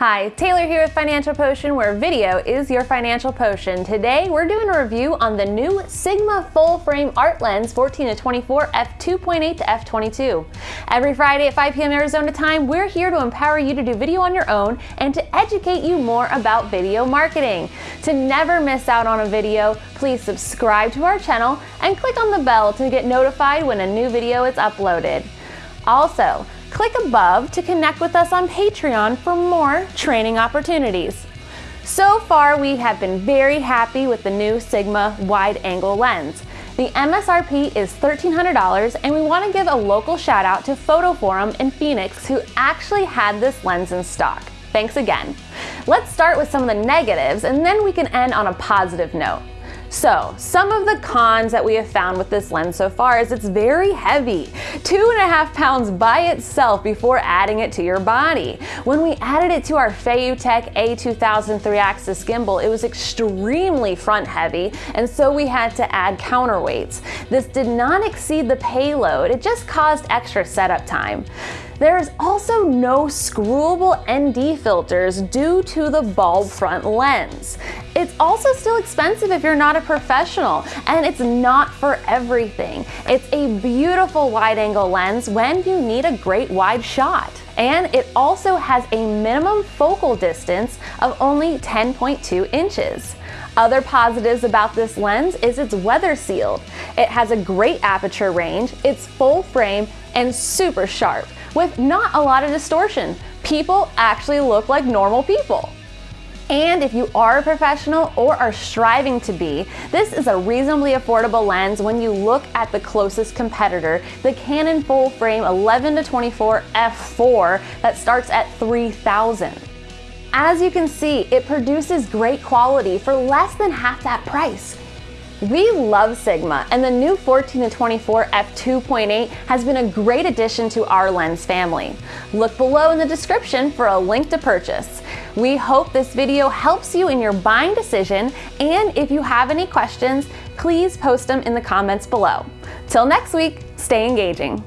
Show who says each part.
Speaker 1: Hi, Taylor here with Financial Potion, where video is your financial potion. Today, we're doing a review on the new Sigma Full Frame Art Lens 14 to 24 f2.8 to f22. Every Friday at 5 p.m. Arizona time, we're here to empower you to do video on your own and to educate you more about video marketing. To never miss out on a video, please subscribe to our channel and click on the bell to get notified when a new video is uploaded. Also, Click above to connect with us on Patreon for more training opportunities. So far, we have been very happy with the new Sigma wide angle lens. The MSRP is $1,300 and we want to give a local shout out to Photo Forum in Phoenix who actually had this lens in stock. Thanks again. Let's start with some of the negatives and then we can end on a positive note. So some of the cons that we have found with this lens so far is it's very heavy, two and a half pounds by itself before adding it to your body. When we added it to our Feiyutech A2000 3-axis gimbal, it was extremely front heavy, and so we had to add counterweights. This did not exceed the payload, it just caused extra setup time. There is also no screwable ND filters due to the bulb front lens. It's also still expensive if you're not a professional, and it's not for everything. It's a beautiful wide angle lens when you need a great wide shot. And it also has a minimum focal distance of only 10.2 inches. Other positives about this lens is it's weather sealed. It has a great aperture range, it's full frame, and super sharp with not a lot of distortion. People actually look like normal people. And if you are a professional or are striving to be, this is a reasonably affordable lens when you look at the closest competitor, the Canon full frame 11 to 24 f4 that starts at 3000. As you can see, it produces great quality for less than half that price. We love Sigma, and the new 14 to 24 f2.8 has been a great addition to our lens family. Look below in the description for a link to purchase. We hope this video helps you in your buying decision, and if you have any questions, please post them in the comments below. Till next week, stay engaging.